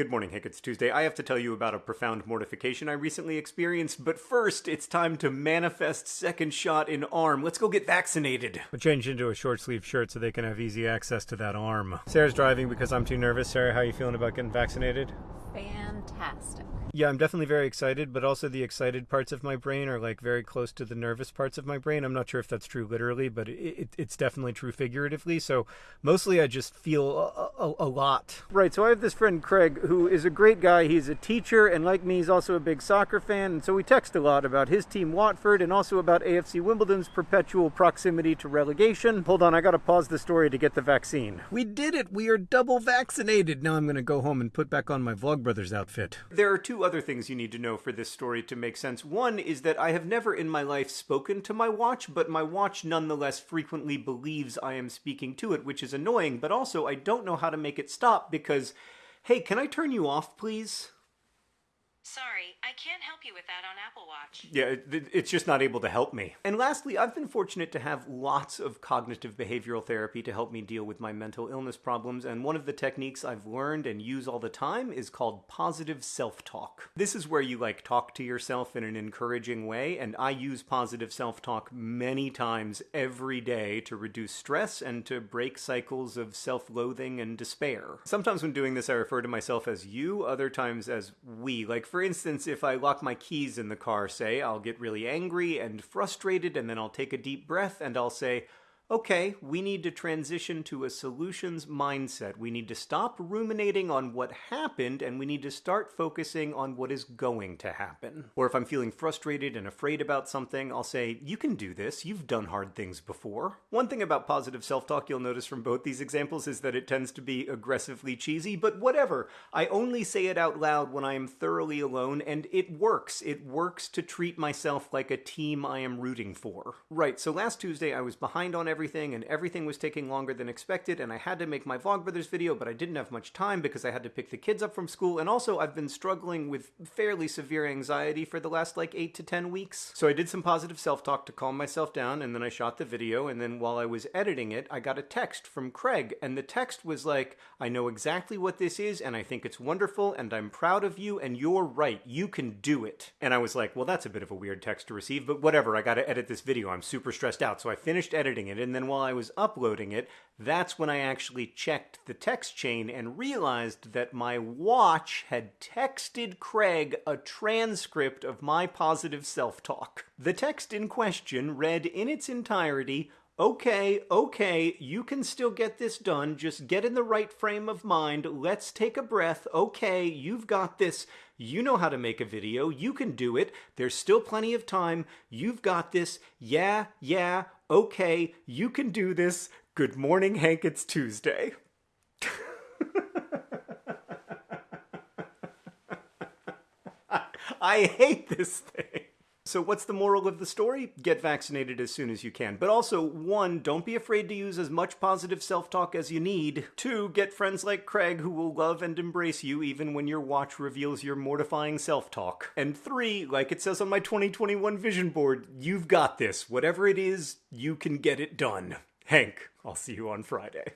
Good morning, Hank. It's Tuesday. I have to tell you about a profound mortification I recently experienced, but first, it's time to manifest second shot in arm. Let's go get vaccinated. I changed into a short sleeve shirt so they can have easy access to that arm. Sarah's driving because I'm too nervous. Sarah, how are you feeling about getting vaccinated? Fantastic. Yeah, I'm definitely very excited, but also the excited parts of my brain are like very close to the nervous parts of my brain. I'm not sure if that's true literally, but it, it, it's definitely true figuratively. So mostly I just feel a, a, a, lot. Right. So I have this friend, Craig, who is a great guy. He's a teacher, and like me, he's also a big soccer fan. And so we text a lot about his team, Watford, and also about AFC Wimbledon's perpetual proximity to relegation. Hold on, I got to pause the story to get the vaccine. We did it. We are double vaccinated. Now I'm going to go home and put back on my Vlogbrothers outfit. There are two other things you need to know for this story to make sense. One is that I have never in my life spoken to my watch, but my watch nonetheless frequently believes I am speaking to it, which is annoying, but also I don't know how to make it stop because, hey, can I turn you off, please? Sorry, I can't help you with that on Apple Watch. Yeah, it's just not able to help me. And lastly, I've been fortunate to have lots of cognitive behavioral therapy to help me deal with my mental illness problems, and one of the techniques I've learned and use all the time is called positive self-talk. This is where you like talk to yourself in an encouraging way, and I use positive self-talk many times every day to reduce stress and to break cycles of self-loathing and despair. Sometimes when doing this I refer to myself as you, other times as we. Like for for instance, if I lock my keys in the car, say, I'll get really angry and frustrated, and then I'll take a deep breath and I'll say, okay, we need to transition to a solutions mindset. We need to stop ruminating on what happened and we need to start focusing on what is going to happen. Or if I'm feeling frustrated and afraid about something, I'll say, you can do this. You've done hard things before. One thing about positive self-talk you'll notice from both these examples is that it tends to be aggressively cheesy, but whatever. I only say it out loud when I am thoroughly alone and it works. It works to treat myself like a team I am rooting for. Right, so last Tuesday I was behind on everything everything, and everything was taking longer than expected, and I had to make my Vlogbrothers video, but I didn't have much time because I had to pick the kids up from school, and also I've been struggling with fairly severe anxiety for the last like 8 to 10 weeks. So I did some positive self-talk to calm myself down, and then I shot the video, and then while I was editing it, I got a text from Craig, and the text was like, I know exactly what this is, and I think it's wonderful, and I'm proud of you, and you're right, you can do it. And I was like, well, that's a bit of a weird text to receive, but whatever, I gotta edit this video, I'm super stressed out. So I finished editing it, and and then while I was uploading it, that's when I actually checked the text chain and realized that my watch had texted Craig a transcript of my positive self-talk. The text in question read in its entirety, okay, okay, you can still get this done. Just get in the right frame of mind. Let's take a breath. Okay, you've got this. You know how to make a video. You can do it. There's still plenty of time. You've got this. Yeah, yeah, okay, you can do this. Good morning, Hank, it's Tuesday. I hate this thing. So what's the moral of the story? Get vaccinated as soon as you can. But also, one, don't be afraid to use as much positive self-talk as you need. Two, get friends like Craig who will love and embrace you even when your watch reveals your mortifying self-talk. And three, like it says on my 2021 vision board, you've got this. Whatever it is, you can get it done. Hank, I'll see you on Friday.